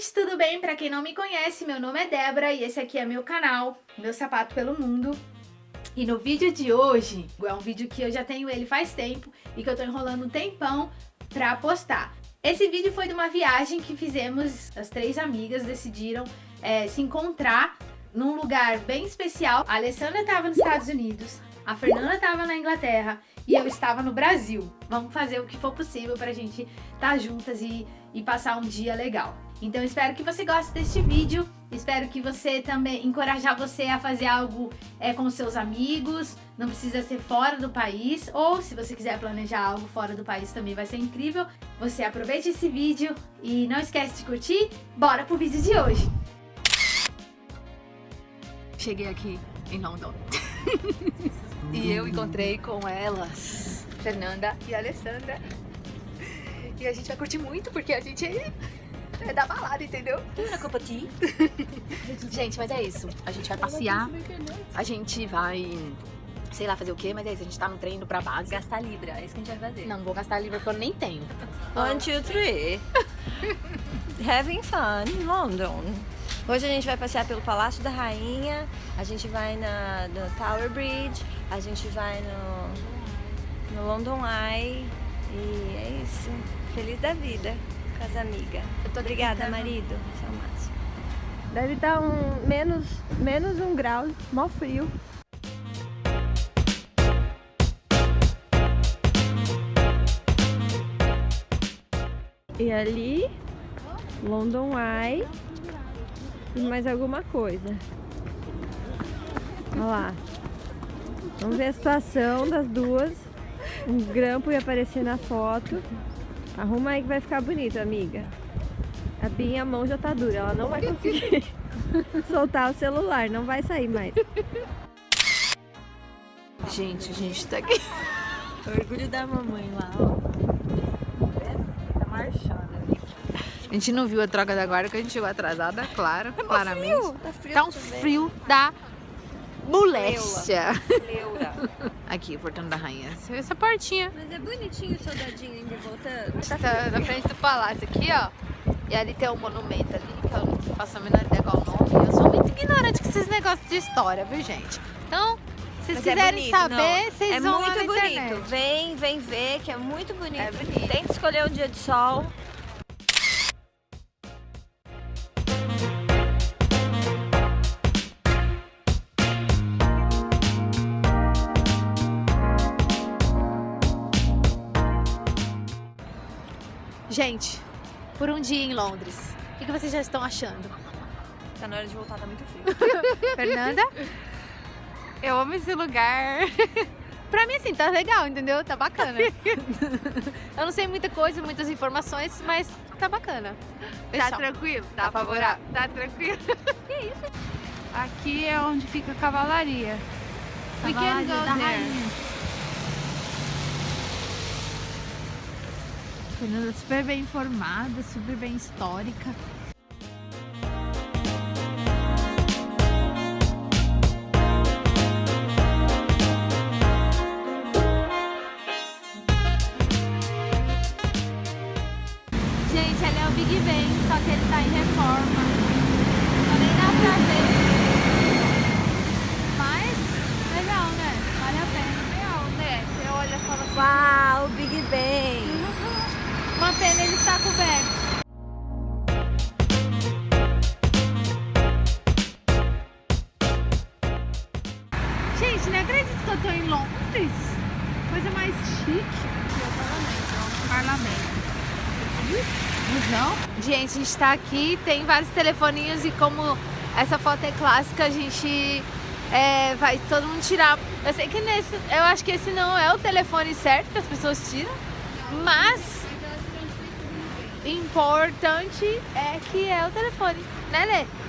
gente, tudo bem? Pra quem não me conhece, meu nome é Débora e esse aqui é meu canal, Meu Sapato Pelo Mundo. E no vídeo de hoje, é um vídeo que eu já tenho ele faz tempo e que eu tô enrolando um tempão pra postar. Esse vídeo foi de uma viagem que fizemos, as três amigas decidiram é, se encontrar num lugar bem especial. A Alessandra estava nos Estados Unidos, a Fernanda estava na Inglaterra e eu estava no Brasil. Vamos fazer o que for possível pra gente estar tá juntas e, e passar um dia legal. Então espero que você goste deste vídeo, espero que você também, encorajar você a fazer algo é, com seus amigos, não precisa ser fora do país, ou se você quiser planejar algo fora do país também vai ser incrível. Você aproveite esse vídeo e não esquece de curtir, bora pro vídeo de hoje! Cheguei aqui em London. e eu encontrei com elas, Fernanda e Alessandra. E a gente vai curtir muito porque a gente é, é da balada, entendeu? Gente, mas é isso. A gente vai passear, a gente vai sei lá fazer o que, mas é isso, a gente tá no trem indo pra base. Gastar libra, é isso que a gente vai fazer. Não, não vou gastar libra porque eu nem tenho. One, two, three. Having fun in London. Hoje a gente vai passear pelo Palácio da Rainha, a gente vai na, no Tower Bridge, a gente vai no, no London Eye e é isso. Feliz da vida com as amigas. Obrigada, marido. Você é o máximo. Deve estar um, menos, menos um grau, mó frio. E ali, London Eye e mais alguma coisa. Olha lá. Vamos ver a situação das duas. Um grampo ia aparecer na foto. Arruma aí que vai ficar bonito, amiga. A minha mão já tá dura, ela não vai conseguir soltar o celular, não vai sair mais. Gente, a gente tá aqui. Orgulho da mamãe lá, ó. Tá marchando. A gente não viu a troca da guarda, porque a gente chegou atrasada, claro, tá claramente. Frio, tá, frio tá um frio da moléstia. Aqui, o portão da rainha. Essa portinha. Mas é bonitinho o soldadinho ainda voltando. Tá, tá na frente do palácio aqui, ó. E ali tem um monumento ali, que eu não faço a menor ideia qual o nome. Eu sou muito ignorante com esses negócios de história, viu, gente? Então, se vocês Mas quiserem é saber, vocês é vão lá muito na bonito. internet. Vem, vem ver que é muito bonito. É bonito. Tem que escolher um dia de sol. Gente, por um dia em Londres, o que, que vocês já estão achando? Tá na hora de voltar, tá muito frio. Fernanda? Eu amo esse lugar. pra mim, assim, tá legal, entendeu? Tá bacana. Eu não sei muita coisa, muitas informações, mas tá bacana. Tá tranquilo? Tá favorável? Tá tranquilo? Que isso? Aqui é onde fica a cavalaria. We can Cavalaria go da there. rainha. Fernanda super bem informada, super bem histórica. Que eu tô em Londres. Coisa mais chique. parlamento. Não? Gente, a gente tá aqui, tem vários telefoninhos e como essa foto é clássica, a gente é, vai todo mundo tirar. Eu sei que nesse, eu acho que esse não é o telefone certo que as pessoas tiram, mas importante é que é o telefone, né Lê?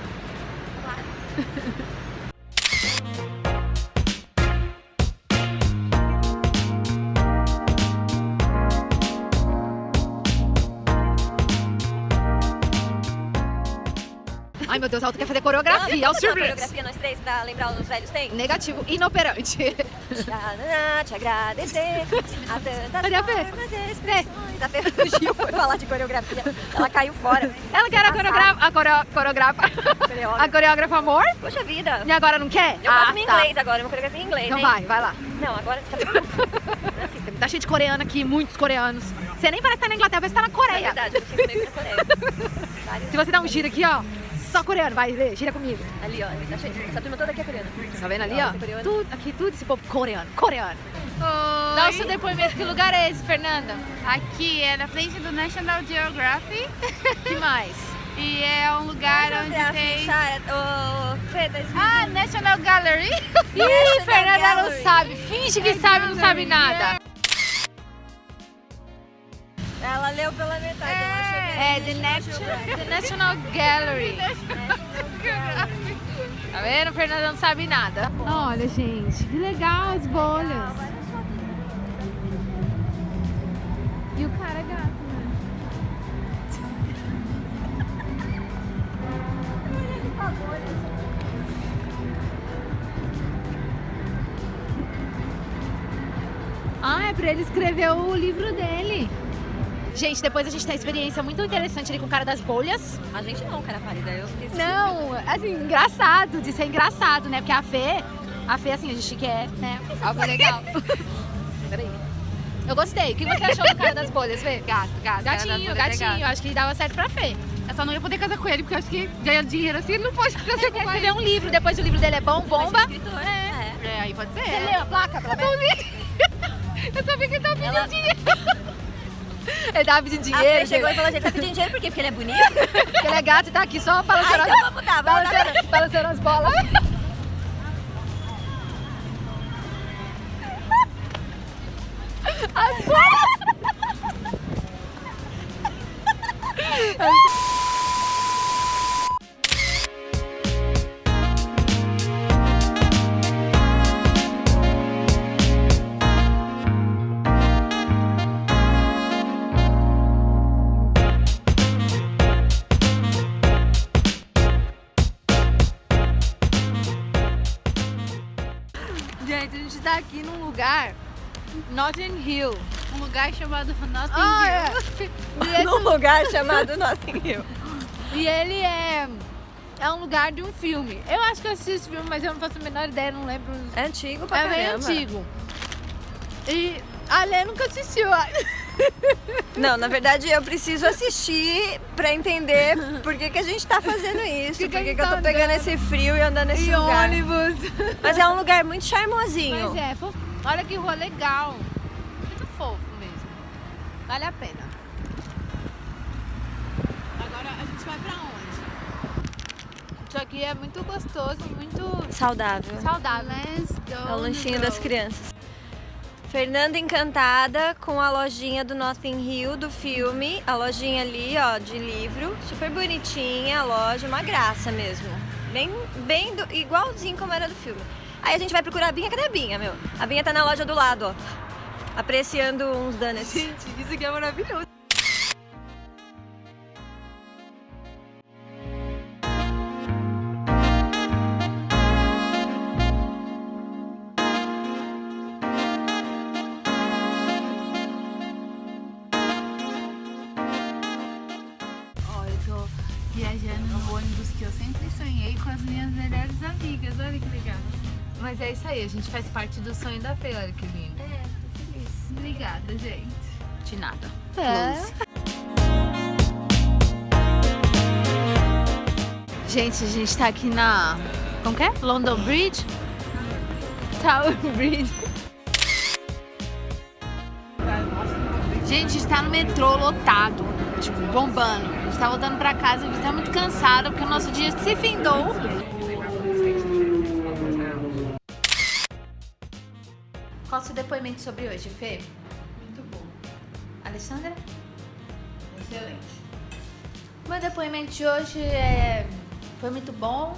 Ai meu Deus, ela quer fazer coreografia, Vamos fazer uma surpresas. coreografia nós três pra lembrar os velhos tempos? Negativo, inoperante. Tcharam, Te agradecer a tantas Olha, Fê. formas expressões A Fê fugiu, foi falar de coreografia. Ela caiu fora. Ela que era a coreografa, a coreo- coreógrafa, a coreógrafa amor, Poxa vida. e agora não quer? Eu faço Ah, em tá. inglês agora, uma coreografia em inglês, Então hein? vai, vai lá. Não, agora... Tá cheio de coreano aqui, muitos coreanos. Você nem parece estar na Inglaterra, parece estar na É Coreia. verdade, eu sinto meio na Coreia. Se você dá um giro aqui, ó, só coreano, vai, Lê, gira comigo. Ali, ó, tá cheio. Essa turma toda aqui é coreana. Tá vendo ali, Ó, coreano. Tudo, aqui tudo esse povo coreano, coreano. Dá o seu depoimento. Que lugar é esse, Fernanda? Aqui é na frente do National Geographic. que mais? E é um lugar onde tem... Ô, Fê, tá Ah, National Gallery. Ih, Fernanda Gallery. não sabe. Finge que sabe, não sabe nada. Ela leu pela metade, era É, the, National the National Gallery. Tá vendo? Fernanda não sabe nada. Olha, gente, que legal as bolhas. E o cara é gato, né? Ah, é pra ele escrever o livro dele. Gente, depois a gente tem uma experiência muito interessante ali com o cara das bolhas. A gente não, cara pálida, eu fiquei... Não, assim, engraçado, de ser engraçado, né? Porque a Fê, a Fê, assim, a gente quer, né? Algo legal. Peraí. Eu gostei. O que você achou do cara das bolhas, Fê? Gato, gato. Gatinho, gatinho. Acho que dava certo pra Fê. Eu só não ia poder casar com ele, porque eu acho que ganhar dinheiro assim ele não pode casar com mais. escrever um livro, depois o livro dele é bom, bomba. Escritor, é. É, aí pode ser. Você leu a placa, pelo menos? Eu sabia que ele tava pedindo dinheiro. Ele tava pedindo dinheiro, Fê chegou e falou, gente, tá pedindo dinheiro por quê? Porque ele é bonito? porque ele é gato e tá aqui só balançando, então vamos dar, vamos dar. balançando, balançando as bolas. As bolas! Gente, a gente tá aqui num lugar, Notting Hill. Um lugar chamado Notting Ah, Hill. é. Num lugar chamado Notting Hill. e ele é, é um lugar de um filme. Eu acho que eu assisti esse filme, mas eu não faço a menor ideia, não lembro. É antigo pra É bem caramba. antigo. E a Lê nunca assistiu. Não, na verdade eu preciso assistir pra entender por que, que a gente tá fazendo isso. Que que por que, que eu tô pegando andando. esse frio e andando nesse E lugar. ônibus. Mas é um lugar muito charmosinho. Mas é, olha que rua legal. Muito fofo mesmo. Vale a pena. Agora a gente vai pra onde? Isso aqui é muito gostoso, muito Saudável. saudável. É o lanchinho das crianças. Fernanda encantada com a lojinha do Notting Hill do filme. A lojinha ali, ó, de livro. Super bonitinha a loja, uma graça mesmo. Bem, bem do- igualzinho como era do filme. Aí a gente vai procurar a Binha. Cadê a Binha, meu? A Binha tá na loja do lado, ó. Apreciando uns donuts. Gente, isso aqui é maravilhoso. É isso aí, a gente faz parte do sonho da Fê, olha que lindo. É, tô feliz. Obrigada, gente. De nada. É. Gente, a gente tá aqui na. Como que é? London Bridge? Tower Bridge. Gente, a gente tá no metrô lotado, tipo, bombando. A gente tá voltando pra casa, a gente tá muito cansado porque o nosso dia se findou. Qual o seu depoimento sobre hoje, Fê? Muito bom. Alessandra? Excelente. Meu depoimento de hoje é... foi muito bom,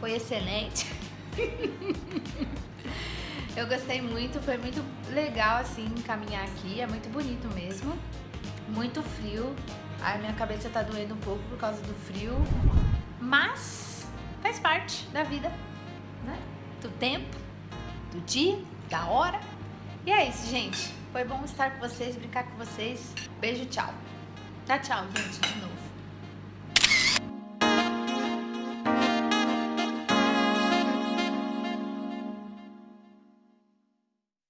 foi excelente. Eu gostei muito, foi muito legal assim caminhar aqui, é muito bonito mesmo. Muito frio. A minha cabeça tá doendo um pouco por causa do frio, mas faz parte da vida, né? Do tempo, do dia, da hora. E é isso, gente. Foi bom estar com vocês, brincar com vocês. Beijo, tchau. Tá, tchau, gente, de novo.